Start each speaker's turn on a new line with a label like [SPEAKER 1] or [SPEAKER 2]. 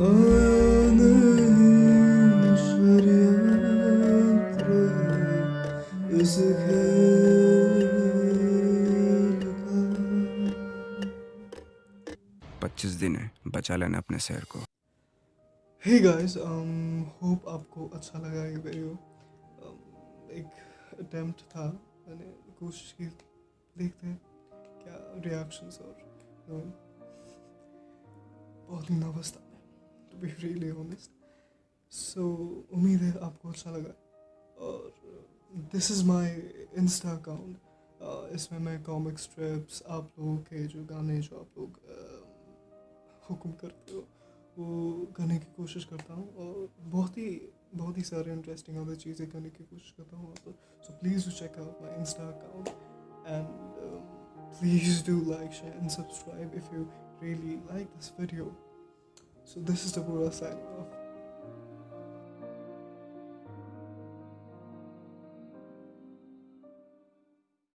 [SPEAKER 1] पच्चीस दिन है बचा लेना अपने शहर को।
[SPEAKER 2] हे गाइस होप आपको अच्छा लगा ये वीडियो um, एक अटेम्प्ट था मैंने कोशिश की देखते हैं क्या रिएक्शंस और बहुत ही नर्वस था। बी रियली ऑनेस्ट सो उम्मीद है आपको अच्छा लगा। और this is my insta account इसमें मैं कॉमिक स्ट्रिप्स आप लोगों के जो गाने जो आप लोग uh, हुक्म करते हो वो करने की कोशिश करता हूँ। और बहुत ही बहुत ही सारे इंटरेस्टिंग अदर चीज़ें करने की कोशिश करता हूँ तो so please do check out my insta account and please do like share and subscribe if you really like this video so this is the पूरा साइन ऑफ़